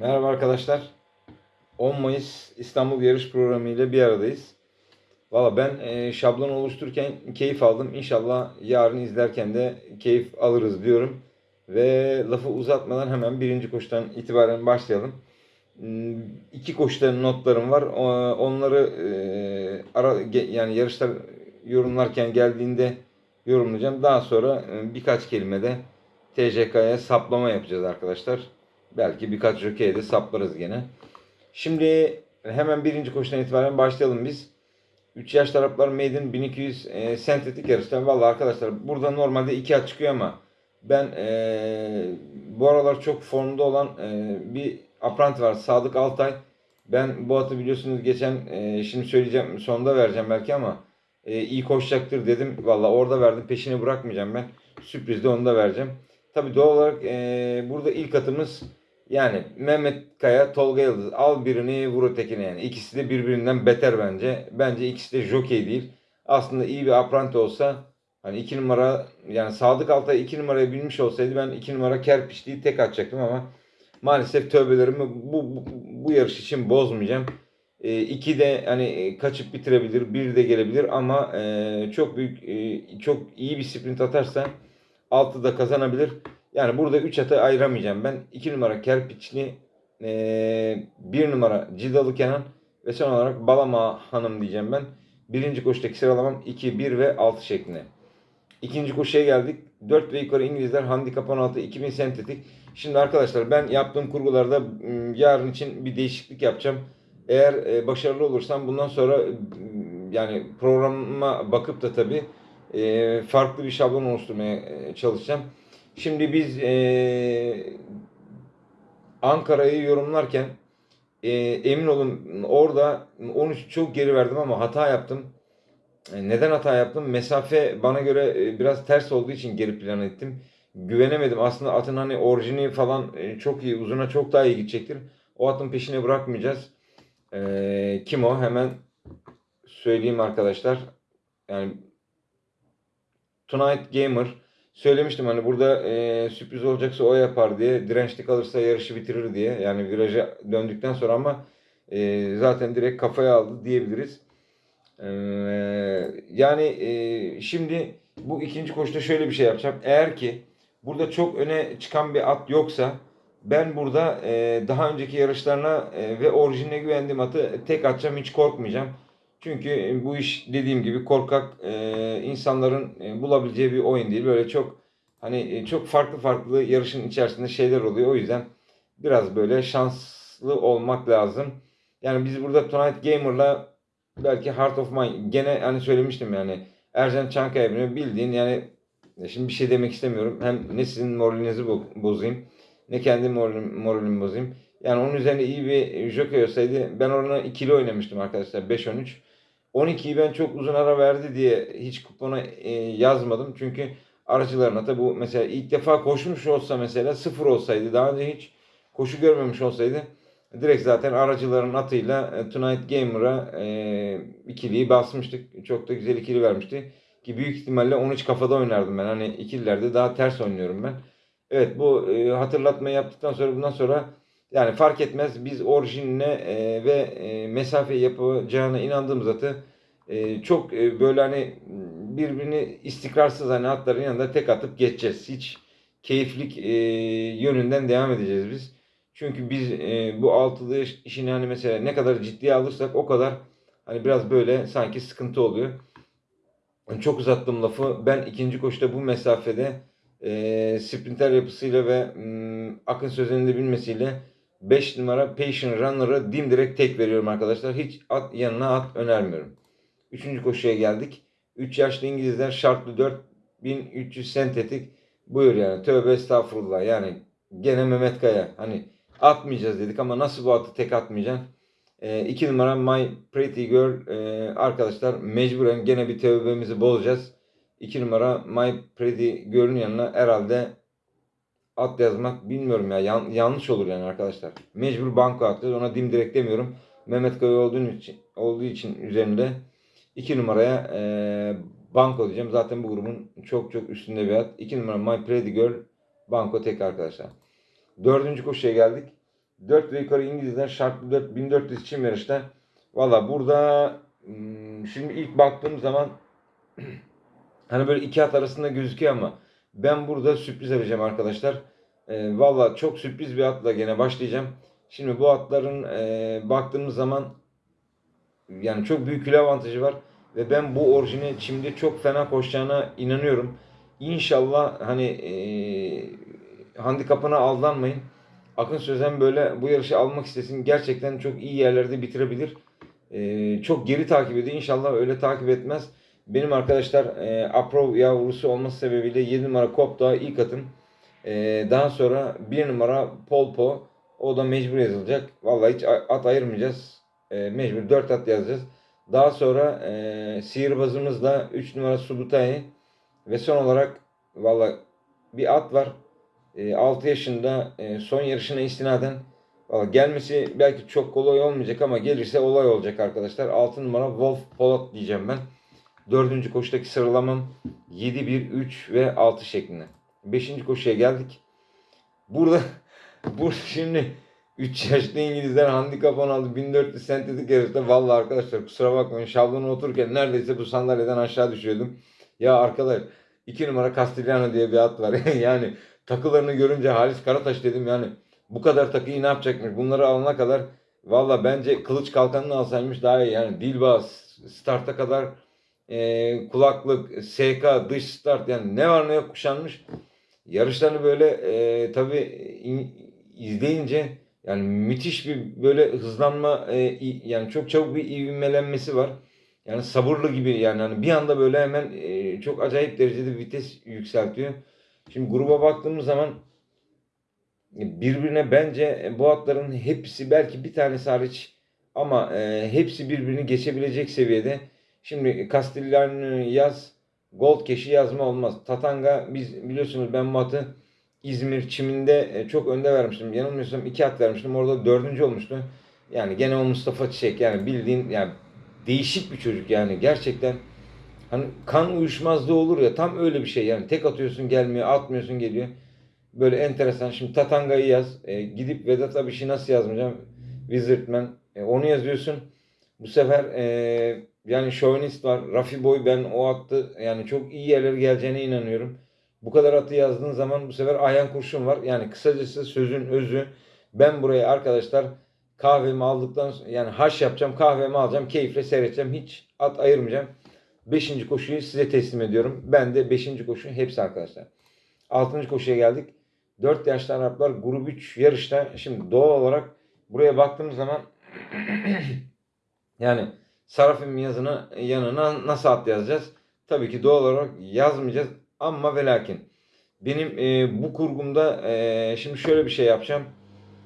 Merhaba arkadaşlar. 10 Mayıs İstanbul Yarış Programı ile bir aradayız. Valla ben e, şablon oluştururken keyif aldım. İnşallah yarın izlerken de keyif alırız diyorum. Ve lafı uzatmadan hemen birinci koşudan itibaren başlayalım. Hmm, İki koşuların notlarım var. Onları e, ara yani yarışlar yorumlarken geldiğinde yorumlayacağım. Daha sonra e, birkaç kelime de TCK'ya saplama yapacağız arkadaşlar. Belki birkaç jokeye de saplarız gene. Şimdi hemen birinci koşudan itibaren başlayalım biz. 3 yaş taraflar Maiden 1200 e, sentetik yarışlar. Valla arkadaşlar burada normalde 2 at çıkıyor ama ben e, bu aralar çok formda olan e, bir apprenti var Sadık Altay. Ben bu atı biliyorsunuz geçen e, şimdi söyleyeceğim sonunda vereceğim belki ama e, iyi koşacaktır dedim. Valla orada verdim peşini bırakmayacağım ben. Sürprizde onu da vereceğim. Tabi doğal olarak e, burada ilk atımız yani Mehmet Kaya, Tolga Yıldız. Al birini vur ötekine yani. İkisi de birbirinden beter bence. Bence ikisi de jokey değil. Aslında iyi bir apprenti olsa hani iki numara yani Sadık Altay iki numaraya binmiş olsaydı ben iki numara kerpiçliği tek atacaktım ama maalesef tövbelerimi bu, bu, bu yarış için bozmayacağım. E, iki de hani e, kaçıp bitirebilir, bir de gelebilir ama e, çok büyük, e, çok iyi bir sprint atarsa altı da kazanabilir. Yani burada 3 atı ayıramayacağım ben. 2 numara Kerpiçli, 1 numara Cidalı Kenan ve son olarak Balama Hanım diyeceğim ben. Birinci koşudaki sıralamam 2, 1 ve 6 şeklinde. İkinci koşuya geldik. 4 ve yukarı İngilizler handikap 16 2000 sentetik. Şimdi arkadaşlar ben yaptığım kurgularda yarın için bir değişiklik yapacağım. Eğer e, başarılı olursam bundan sonra yani programa bakıp da tabii e, farklı bir şablon oluşturmaya e, çalışacağım. Şimdi biz e, Ankara'yı yorumlarken e, emin olun orada 13 çok geri verdim ama hata yaptım. E, Neden hata yaptım? Mesafe bana göre e, biraz ters olduğu için geri plan ettim. Güvenemedim. Aslında atın hani orijini falan e, çok iyi, uzuna çok daha iyi gidecektir. O atın peşine bırakmayacağız. E, kim o? Hemen söyleyeyim arkadaşlar. Yani Tonight Gamer söylemiştim hani burada e, sürpriz olacaksa o yapar diye. Dirençli kalırsa yarışı bitirir diye. Yani viraja döndükten sonra ama e, zaten direkt kafaya aldı diyebiliriz. Ee, yani e, şimdi bu ikinci koşuda şöyle bir şey yapacağım. Eğer ki burada çok öne çıkan bir at yoksa ben burada e, daha önceki yarışlarına e, ve orijinine güvendiğim atı tek atacağım hiç korkmayacağım. Çünkü bu iş dediğim gibi korkak e, insanların e, bulabileceği bir oyun değil. Böyle çok hani e, çok farklı farklı yarışın içerisinde şeyler oluyor. O yüzden biraz böyle şanslı olmak lazım. Yani biz burada Tonight Gamer'la belki Heart of Mine gene hani söylemiştim yani Ercan Çankaya beni bildiğin yani şimdi bir şey demek istemiyorum. Hem ne sizin moralinizi bo- bozayım ne kendi moralim, moralimi bozayım. Yani onun üzerine iyi bir jockey olsaydı ben orana ikili oynamıştım arkadaşlar 5-13. 12'yi ben çok uzun ara verdi diye hiç kupona e, yazmadım. Çünkü aracılarına da bu mesela ilk defa koşmuş olsa mesela sıfır olsaydı daha önce hiç koşu görmemiş olsaydı direkt zaten aracıların atıyla e, Tonight Gamer'a e, ikiliyi basmıştık. Çok da güzel ikili vermişti. Ki büyük ihtimalle 13 kafada oynardım ben. Hani ikililerde daha ters oynuyorum ben. Evet bu e, hatırlatmayı yaptıktan sonra bundan sonra yani fark etmez biz orijinine e, ve e, mesafe yapacağına inandığımız atı e, çok e, böyle hani birbirini istikrarsız hani atların yanında tek atıp geçeceğiz. Hiç keyiflik e, yönünden devam edeceğiz biz. Çünkü biz e, bu altılı iş- işini hani mesela ne kadar ciddiye alırsak o kadar hani biraz böyle sanki sıkıntı oluyor. Yani Çok uzattım lafı. Ben ikinci koşuda bu mesafede e, sprinter yapısıyla ve m, Akın Sözen'in de bilmesiyle 5 numara Patient Runner'ı dimdirek tek veriyorum arkadaşlar. Hiç at yanına at önermiyorum. Üçüncü koşuya geldik. 3 yaşlı İngilizler şartlı 4300 sentetik. Buyur yani tövbe estağfurullah yani gene Mehmet Kaya hani atmayacağız dedik ama nasıl bu atı tek atmayacaksın? 2 numara My Pretty Girl e, arkadaşlar mecburen gene bir tövbemizi bozacağız. 2 numara My Pretty Girl'ün yanına herhalde at yazmak bilmiyorum ya yan- yanlış olur yani arkadaşlar. Mecbur banko atacağız ona dimdirek demiyorum. Mehmet Kaya olduğu için, olduğu için üzerinde 2 numaraya e, banko diyeceğim. Zaten bu grubun çok çok üstünde bir at. 2 numara My Pretty Girl banko tek arkadaşlar. Dördüncü koşuya geldik. 4 ve yukarı İngilizler şartlı 4, 1400 çim yarışta. Valla burada hmm, şimdi ilk baktığım zaman hani böyle iki at arasında gözüküyor ama ben burada sürpriz arayacağım arkadaşlar. E, Valla çok sürpriz bir atla gene başlayacağım. Şimdi bu atların e, baktığımız zaman yani çok büyük kilo avantajı var. Ve ben bu orijini çimde çok fena koşacağına inanıyorum. İnşallah hani e, handikapına aldanmayın. Akın Sözen böyle bu yarışı almak istesin. Gerçekten çok iyi yerlerde bitirebilir. E, çok geri takip ediyor. İnşallah öyle takip etmez. Benim arkadaşlar e, Aprov yavrusu olması sebebiyle 7 numara Kopta ilk atım. E, daha sonra 1 numara Polpo. O da mecbur yazılacak. Vallahi hiç at ayırmayacağız. E, mecbur 4 at yazacağız. Daha sonra e, sihirbazımızla 3 numara Subutay ve son olarak valla bir at var. E, 6 yaşında e, son yarışına istinaden valla gelmesi belki çok kolay olmayacak ama gelirse olay olacak arkadaşlar. 6 numara Wolf Polat diyeceğim ben. Dördüncü koşudaki sıralamam 7, 1, 3 ve 6 şeklinde. Beşinci koşuya geldik. Burada burada şimdi 3 yaşlı İngilizler handikap 16 1400 sentetik yarışta. Vallahi arkadaşlar kusura bakmayın şablona otururken neredeyse bu sandalyeden aşağı düşüyordum. Ya arkadaş 2 numara Castellano diye bir at var. yani takılarını görünce Halis Karataş dedim yani bu kadar takıyı ne yapacakmış? Bunları alana kadar valla bence kılıç kalkanını alsaymış daha iyi. Yani Dilba starta kadar e, kulaklık, SK, dış start yani ne var ne yok kuşanmış. Yarışlarını böyle e, tabi izleyince yani müthiş bir böyle hızlanma e, yani çok çabuk bir ivmelenmesi var. Yani sabırlı gibi yani hani bir anda böyle hemen e, çok acayip derecede vites yükseltiyor. Şimdi gruba baktığımız zaman birbirine bence bu atların hepsi belki bir tanesi hariç ama e, hepsi birbirini geçebilecek seviyede. Şimdi Castellano yaz, Gold Cash'i yazma olmaz. Tatanga biz biliyorsunuz ben bu atı İzmir çiminde e, çok önde vermiştim. Yanılmıyorsam iki at vermiştim. Orada dördüncü olmuştu. Yani gene o Mustafa Çiçek yani bildiğin yani değişik bir çocuk yani gerçekten hani kan uyuşmazlığı olur ya tam öyle bir şey yani tek atıyorsun gelmiyor atmıyorsun geliyor. Böyle enteresan. Şimdi Tatanga'yı yaz. E, gidip Vedat Abiş'i nasıl yazmayacağım? Wizardman. E, onu yazıyorsun. Bu sefer e, yani şovinist var. Rafi Boy ben o attı yani çok iyi yerlere geleceğine inanıyorum. Bu kadar atı yazdığın zaman bu sefer Ayhan Kurşun var. Yani kısacası sözün özü ben buraya arkadaşlar kahvemi aldıktan yani haş yapacağım kahvemi alacağım keyifle seyredeceğim hiç at ayırmayacağım. Beşinci koşuyu size teslim ediyorum. Ben de beşinci koşu hepsi arkadaşlar. Altıncı koşuya geldik. 4 yaşlı Araplar grup 3 yarışta. Şimdi doğal olarak buraya baktığımız zaman yani Sarafim yazını yanına nasıl at yazacağız? Tabii ki doğal olarak yazmayacağız. Ama ve lakin benim e, bu kurgumda e, şimdi şöyle bir şey yapacağım.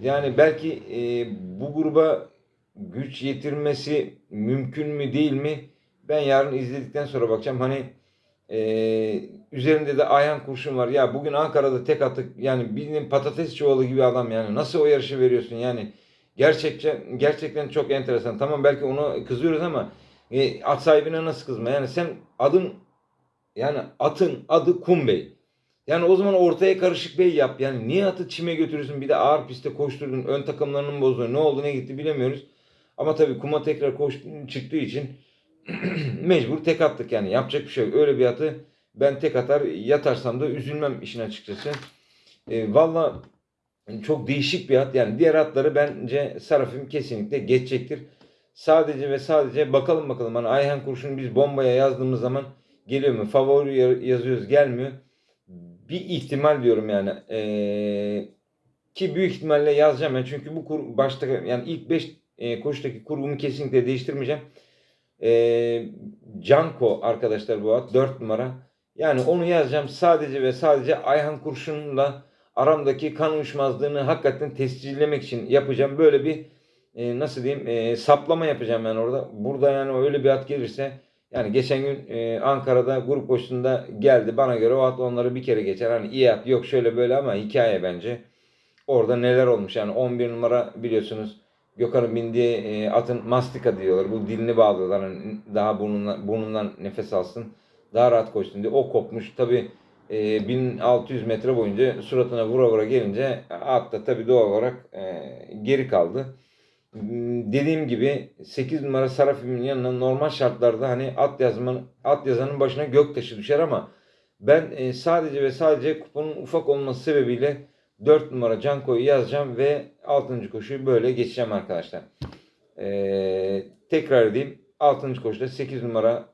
Yani belki e, bu gruba güç yetirmesi mümkün mü değil mi? Ben yarın izledikten sonra bakacağım. Hani e, üzerinde de Ayhan Kurşun var. Ya bugün Ankara'da tek atık yani bildiğin patates çuvalı gibi adam yani. Nasıl o yarışı veriyorsun yani? Gerçekten gerçekten çok enteresan. Tamam belki onu kızıyoruz ama e, at sahibine nasıl kızma? Yani sen adın yani atın adı Kumbey. Yani o zaman ortaya karışık bey yap. Yani niye atı çime götürürsün bir de ağır pistte koşturdun. Ön takımlarının bozdu. Ne oldu ne gitti bilemiyoruz. Ama tabii kuma tekrar koş, çıktığı için mecbur tek attık yani. Yapacak bir şey yok. Öyle bir atı ben tek atar yatarsam da üzülmem işin açıkçası. E, Valla çok değişik bir at. Yani diğer atları bence Sarafim kesinlikle geçecektir. Sadece ve sadece bakalım bakalım. Hani Ayhan Kurşun biz bombaya yazdığımız zaman geliyor mu? Favori yazıyoruz gelmiyor. Bir ihtimal diyorum yani. Ee, ki büyük ihtimalle yazacağım ben. Çünkü bu kur, başta yani ilk 5 e, koşudaki kurgumu kesinlikle değiştirmeyeceğim. Ee, Canko arkadaşlar bu at 4 numara. Yani onu yazacağım sadece ve sadece Ayhan Kurşun'la aramdaki kan uyuşmazlığını hakikaten tescillemek için yapacağım. Böyle bir e, nasıl diyeyim e, saplama yapacağım ben orada. Burada yani öyle bir at gelirse yani geçen gün e, Ankara'da grup koşusunda geldi. Bana göre o at onları bir kere geçer. Hani iyi at yok şöyle böyle ama hikaye bence. Orada neler olmuş yani 11 numara biliyorsunuz Gökhan'ın bindiği e, atın mastika diyorlar. Bu dilini bağlıyorlar. Hani daha burnundan, burnundan nefes alsın. Daha rahat koşsun diye. O kopmuş. Tabi e, 1600 metre boyunca suratına vura vura gelince at da tabii doğal olarak e, geri kaldı. Hmm, Dediğim gibi 8 numara Sarafim'in yanına normal şartlarda hani at yazmanın at yazanın başına göktaşı düşer ama ben e, sadece ve sadece kuponun ufak olması sebebiyle 4 numara Canko'yu yazacağım ve 6. koşuyu böyle geçeceğim arkadaşlar. Ee, tekrar edeyim. 6. koşuda 8 numara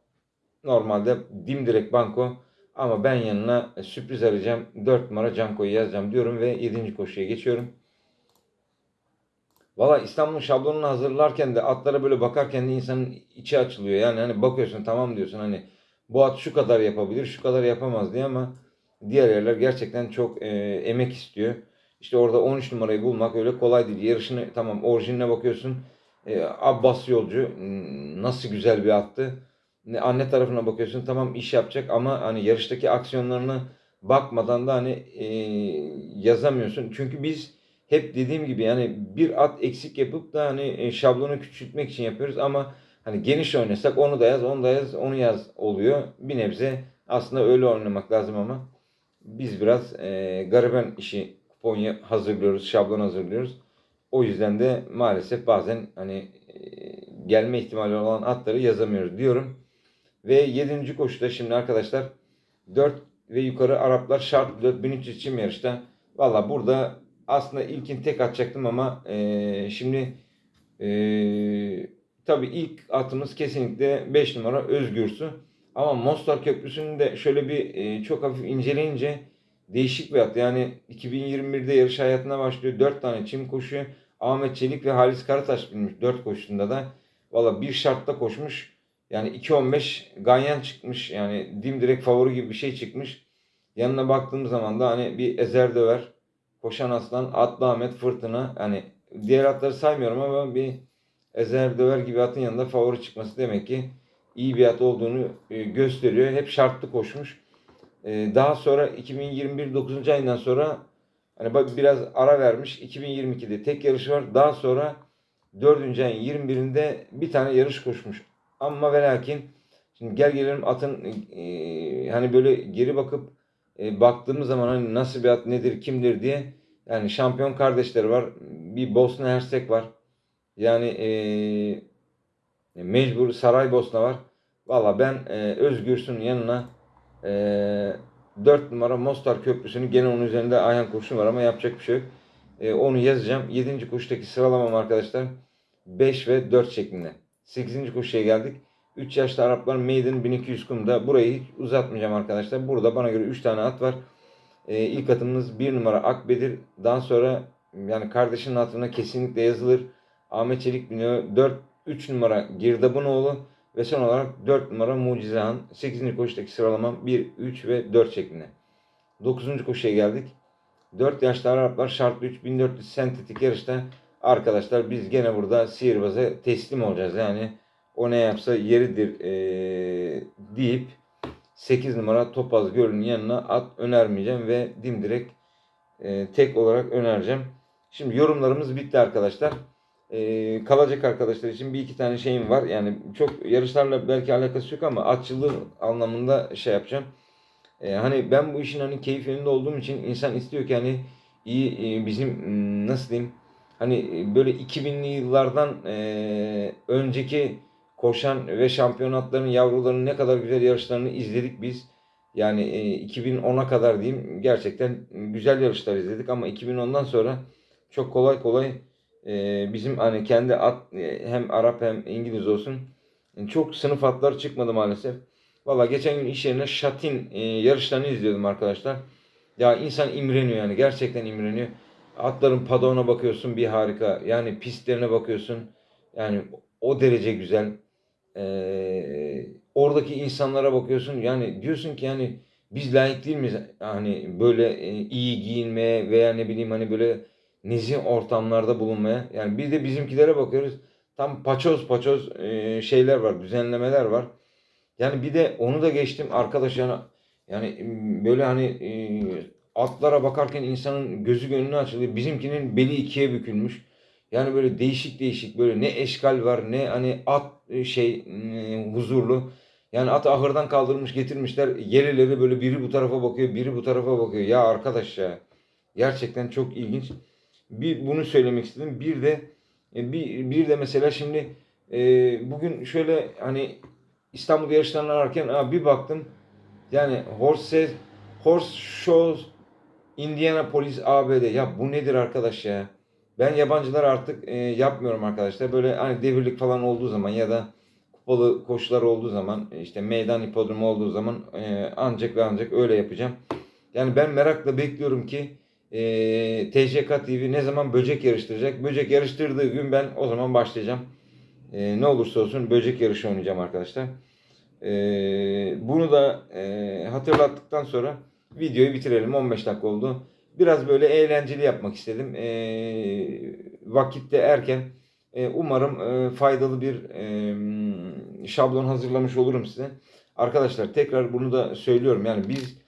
normalde dimdirek banko ama ben yanına sürpriz arayacağım. 4 numara Canko'yu yazacağım diyorum ve 7. koşuya geçiyorum. Valla İstanbul şablonunu hazırlarken de atlara böyle bakarken de insanın içi açılıyor. Yani hani bakıyorsun tamam diyorsun hani bu at şu kadar yapabilir şu kadar yapamaz diye ama diğer yerler gerçekten çok e, emek istiyor. İşte orada 13 numarayı bulmak öyle kolay değil. Yarışını tamam orijinaline bakıyorsun. E, Abbas Yolcu nasıl güzel bir attı. Ne Anne tarafına bakıyorsun tamam iş yapacak ama hani yarıştaki aksiyonlarını bakmadan da hani e, yazamıyorsun. Çünkü biz hep dediğim gibi yani bir at eksik yapıp da hani e, şablonu küçültmek için yapıyoruz ama hani geniş oynasak onu da yaz, onu da yaz, onu yaz oluyor. Bir nebze aslında öyle oynamak lazım ama biz biraz e, gariben işi kupon hazırlıyoruz, şablon hazırlıyoruz. O yüzden de maalesef bazen hani e, gelme ihtimali olan atları yazamıyoruz diyorum. Ve 7. koşuda şimdi arkadaşlar 4 ve yukarı Araplar şart 4300 için yarışta. Valla burada aslında ilkin tek atacaktım ama e, şimdi e, tabii ilk atımız kesinlikle 5 numara Özgürsü. Ama Mostar Köprüsü'nü de şöyle bir e, çok hafif inceleyince değişik bir at. Yani 2021'de yarış hayatına başlıyor. 4 tane çim koşuyor. Ahmet Çelik ve Halis Karataş binmiş 4 koşusunda da. Valla bir şartta koşmuş. Yani 2.15 ganyan çıkmış. Yani dimdirek favori gibi bir şey çıkmış. Yanına baktığım zaman da hani bir Ezer Döver, Koşan Aslan, Atlı Ahmet, Fırtına. Hani diğer atları saymıyorum ama bir Ezer Döver gibi atın yanında favori çıkması demek ki iyi bir at olduğunu e, gösteriyor. Hep şartlı koşmuş. E, Daha sonra 2021 9. ayından sonra hani biraz ara vermiş. 2022'de tek yarışı var. Daha sonra 4. ayın 21'inde bir tane yarış koşmuş. Ama ve lakin şimdi gel gelelim atın e, hani böyle geri bakıp e, baktığımız zaman hani nasıl bir at nedir kimdir diye yani şampiyon kardeşleri var. Bir Bosna Hersek var. Yani e, mecbur Saraybosna var. Valla ben e, Özgürs'ün yanına e, 4 numara Mostar Köprüsü'nü gene onun üzerinde Ayhan kurşun var ama yapacak bir şey yok. E, onu yazacağım. 7. koşudaki sıralamam arkadaşlar 5 ve 4 şeklinde. 8. koşuya geldik. 3 yaşlı Araplar Maiden 1200 kumda. Burayı hiç uzatmayacağım arkadaşlar. Burada bana göre 3 tane at var. E, ilk atımız 1 numara Akbedir. Daha sonra yani kardeşinin hatırına kesinlikle yazılır. Ahmet Çelik biniyor. 4 3 numara Girdabınoğlu ve son olarak 4 numara Mucizehan. 8. koşudaki sıralamam 1, 3 ve 4 şeklinde. 9. koşuya geldik. 4 yaşlı Araplar şartlı 3 1400 sentetik yarışta arkadaşlar biz gene burada sihirbaz'a teslim olacağız. Yani o ne yapsa yeridir eee, deyip 8 numara Topaz Gölü'nün yanına at önermeyeceğim ve dimdirek e, tek olarak önereceğim. Şimdi yorumlarımız bitti arkadaşlar. E, kalacak arkadaşlar için bir iki tane şeyim var. Yani çok yarışlarla belki alakası yok ama atçılığı anlamında şey yapacağım. E, hani ben bu işin hani keyfinde olduğum için insan istiyor ki hani iyi e, bizim m, nasıl diyeyim hani e, böyle 2000'li yıllardan e, önceki koşan ve şampiyonatların yavrularının ne kadar güzel yarışlarını izledik biz. Yani e, 2010'a kadar diyeyim gerçekten güzel yarışlar izledik ama 2010'dan sonra çok kolay kolay e, bizim hani kendi at e, hem Arap hem İngiliz olsun e, çok sınıf atlar çıkmadı maalesef. Valla geçen gün iş yerine Şatin e, yarışlarını izliyordum arkadaşlar. Ya insan imreniyor yani gerçekten imreniyor. Atların padona bakıyorsun bir harika. Yani pistlerine bakıyorsun. Yani o derece güzel. Ee, oradaki insanlara bakıyorsun yani diyorsun ki yani biz layık değil miyiz hani böyle e, iyi giyinmeye veya ne bileyim hani böyle nezih ortamlarda bulunmaya yani bir de bizimkilere bakıyoruz tam paçoz paçoz e, şeyler var düzenlemeler var yani bir de onu da geçtim arkadaş yani yani böyle hani e, atlara bakarken insanın gözü gönlü açılıyor bizimkinin beli ikiye bükülmüş yani böyle değişik değişik böyle ne eşkal var ne hani at e, şey e, huzurlu. Yani at ahırdan kaldırmış getirmişler. Gerileri böyle biri bu tarafa bakıyor, biri bu tarafa bakıyor. Ya arkadaş ya. Gerçekten çok ilginç. Bir bunu söylemek istedim. Bir de e, bir, bir de mesela şimdi e, bugün şöyle hani İstanbul yarışlarını ararken bir baktım. Yani horse horse shows Indianapolis ABD. Ya bu nedir arkadaş ya? Ben yabancılar artık e, yapmıyorum arkadaşlar. Böyle hani devirlik falan olduğu zaman ya da kupalı koşular olduğu zaman işte meydan hipodromu olduğu zaman e, ancak ve ancak öyle yapacağım. Yani ben merakla bekliyorum ki e, TCK TV ne zaman böcek yarıştıracak. Böcek yarıştırdığı gün ben o zaman başlayacağım. E, ne olursa olsun böcek yarışı oynayacağım arkadaşlar. E, bunu da e, hatırlattıktan sonra videoyu bitirelim. 15 dakika oldu. Biraz böyle eğlenceli yapmak istedim. E, vakitte erken. E, umarım e, faydalı bir e, şablon hazırlamış olurum size. Arkadaşlar tekrar bunu da söylüyorum. Yani biz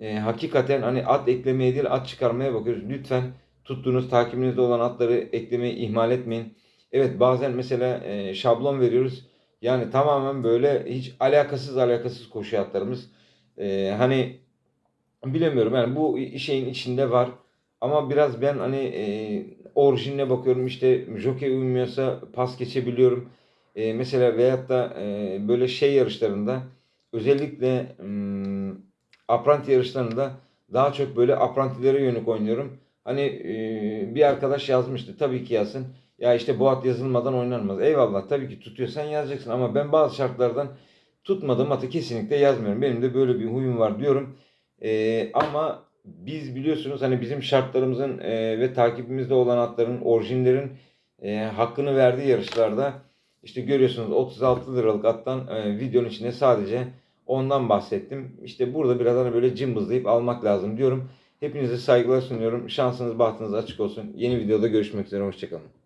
e, hakikaten hani at eklemeye değil at çıkarmaya bakıyoruz. Lütfen tuttuğunuz takibinizde olan atları eklemeyi ihmal etmeyin. Evet bazen mesela e, şablon veriyoruz. Yani tamamen böyle hiç alakasız alakasız koşu atlarımız. E, hani bilemiyorum yani bu şeyin içinde var. Ama biraz ben hani e, orijinine bakıyorum işte jockey uymuyorsa pas geçebiliyorum. E, mesela veyahut da e, böyle şey yarışlarında özellikle hmm, apranti yarışlarında daha çok böyle aprantilere yönelik oynuyorum. Hani e, bir arkadaş yazmıştı tabii ki yazsın. Ya işte bu at yazılmadan oynanmaz. Eyvallah tabii ki tutuyorsan yazacaksın ama ben bazı şartlardan tutmadığım atı kesinlikle yazmıyorum. Benim de böyle bir huyum var diyorum. E, ama biz biliyorsunuz hani bizim şartlarımızın e, ve takibimizde olan atların, orijinlerin e, hakkını verdiği yarışlarda işte görüyorsunuz 36 liralık attan e, videonun içinde sadece ondan bahsettim. İşte burada biraz hani böyle cımbızlayıp almak lazım diyorum. Hepinize saygılar sunuyorum. Şansınız bahtınız açık olsun. Yeni videoda görüşmek üzere. Hoşçakalın.